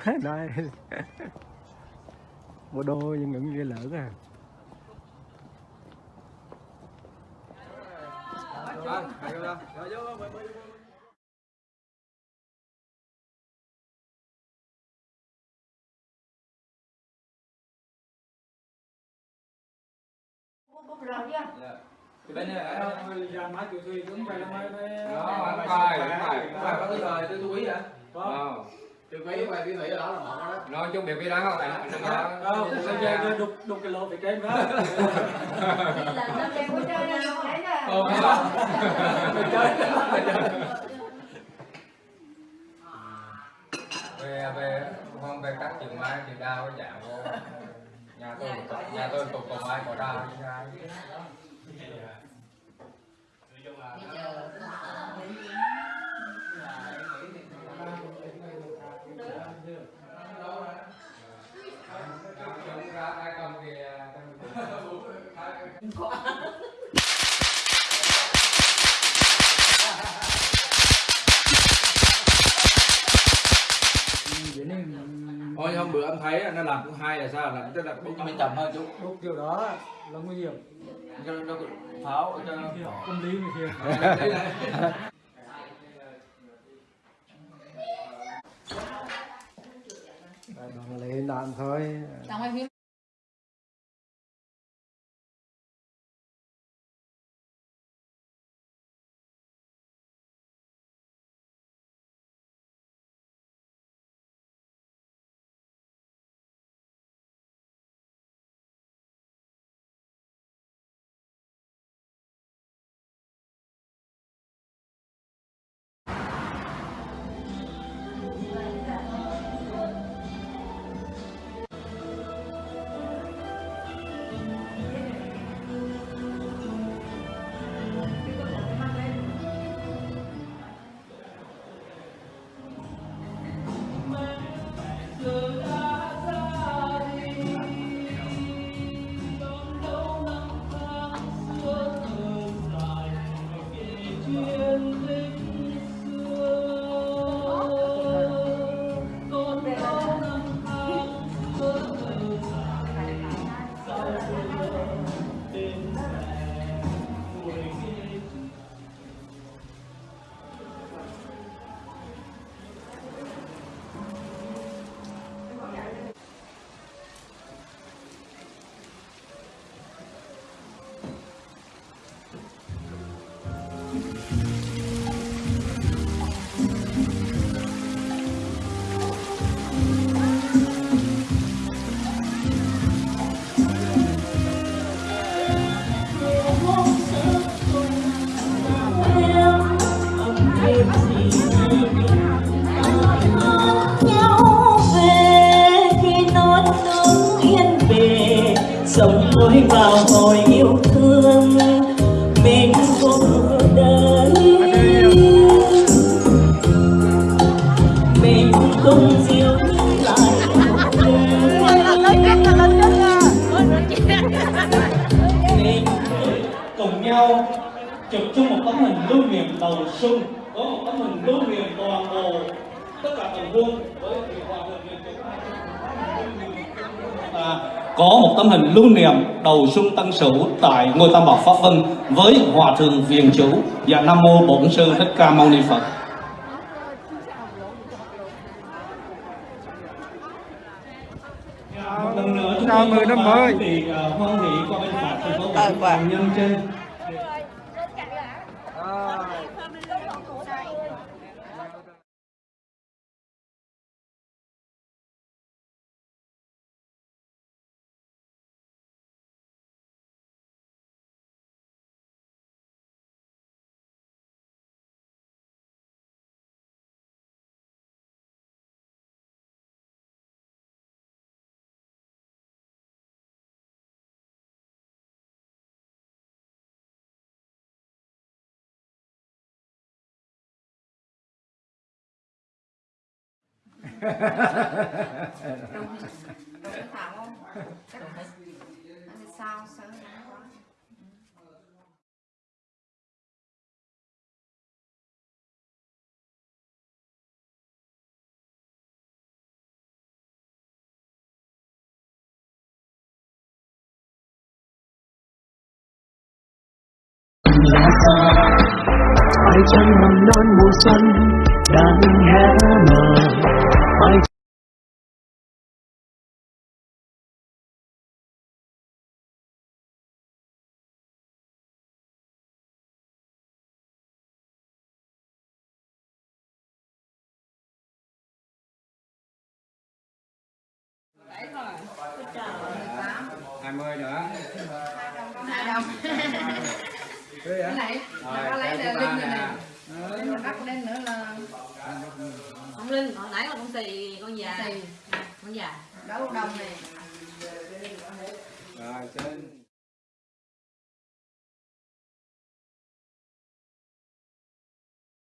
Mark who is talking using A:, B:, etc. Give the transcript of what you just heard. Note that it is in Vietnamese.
A: đây bộ đô nhưng những ghê lỡ à
B: Thì bên này ở đâu?
C: ra má chịu thuê cũng phải là mấy
B: Đó, phải phải phải phải có cái thời tôi chú ý hả? Ờ.
D: Tiêu phí và tiêu phí ở đó là một đó.
B: Nói chung việc cái đó không? Anh anh đó.
C: không bây giờ cứ đục đục cái lỗ phải trên đó.
B: Ồ, cái đó. về về không về cắt chừng mai chừng đau cái dạng vô. Nhà tôi nhà tôi tục cầu mai có đau như ai chúng ra ai cầm thì
D: Hôm bữa anh thấy nó làm cũng hay là sao? Là đút cho mình chậm hơn chút.
C: Đục kiểu đó là nguy hiểm.
D: Cho nó pháo cho
C: tâm lý người kia.
D: Đấy là-
A: đoàn lệ đạn thôi
E: tôi vào hồi yêu thương, mình cũng đời mình cùng dìu lại mình cùng nhau chụp chung một tấm hình lưu niệm đầu xuân, có một tấm hình lưu niệm toàn bộ tất cả tầng quân với hoàng hòa bình liên có một tấm hình lưu niệm đầu xuân tân sửu tại ngôi tam bảo pháp vân với hòa thượng viện chủ và nam mô bổn sư thích ca mâu ni phật. Một lần nữa chúng
A: Chào
E: tôi
A: mừng năm mới.
E: à, hoan hỷ qua bên phải thành phố nhân trên
F: Đúng, đúng Thảo không? Chắc là sao,
G: sao Hãy chẳng nằm non mùa xuân
B: 20 nữa.
F: Hai đồng. Cái này. Nó lấy là linh này nè. mà mình bắt con nữa là
H: không linh hồi nãy là con xì con già. Con già.
F: Đấu đồng này.
B: Rồi trên.